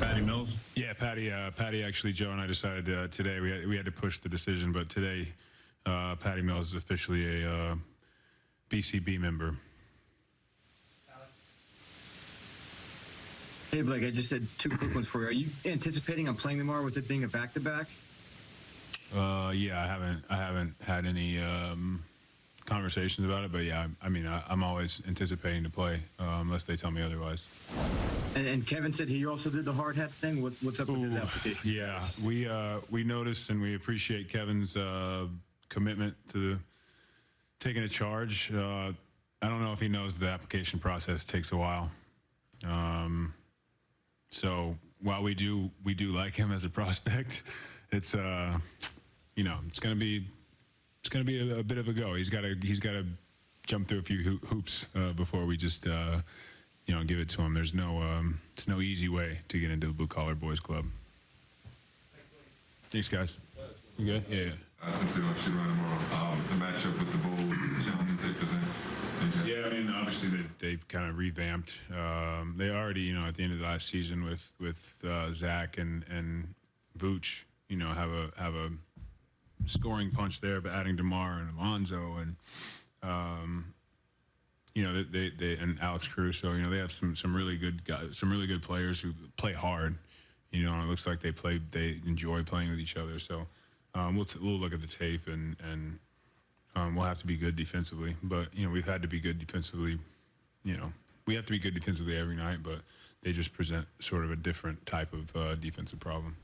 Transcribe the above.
Patty Mills. Yeah, Patty. Uh, Patty. Actually, Joe and I decided uh, today we had, we had to push the decision, but today, uh, Patty Mills is officially a uh, BCB member. Hey, Blake, I just had two quick ones for you. Are you anticipating on playing tomorrow with it being a back-to-back? Uh, yeah, I haven't I haven't had any um, conversations about it, but yeah, I, I mean, I, I'm always anticipating to play uh, unless they tell me otherwise. And, and Kevin said he also did the hard hat thing. What, what's up with his application? Yeah, we uh, we noticed and we appreciate Kevin's uh, commitment to taking a charge. Uh, I don't know if he knows the application process takes a while. Um, so while we do we do like him as a prospect, it's uh, you know it's gonna be it's gonna be a, a bit of a go. He's got to he's got to jump through a few hoo- hoops uh, before we just uh, you know give it to him. There's no um, it's no easy way to get into the blue collar boys club. Thanks, guys. You good? Yeah. yeah. I shoot around tomorrow. Um, the matchup with the Bulls, the they present. Yeah, I mean, obviously they they've kind of revamped. Um, they already, you know, at the end of the last season with with uh, Zach and and Vooch, you know, have a have a scoring punch there, but adding Demar and Alonzo and um, you know, they, they, they and Alex Caruso, you know, they have some some really good guys, some really good players who play hard. You know, and it looks like they play they enjoy playing with each other. So um, we'll t- we'll look at the tape and and um, we'll have to be good defensively. But you know, we've had to be good defensively. You know, we have to be good defensively every night, but they just present sort of a different type of uh, defensive problem.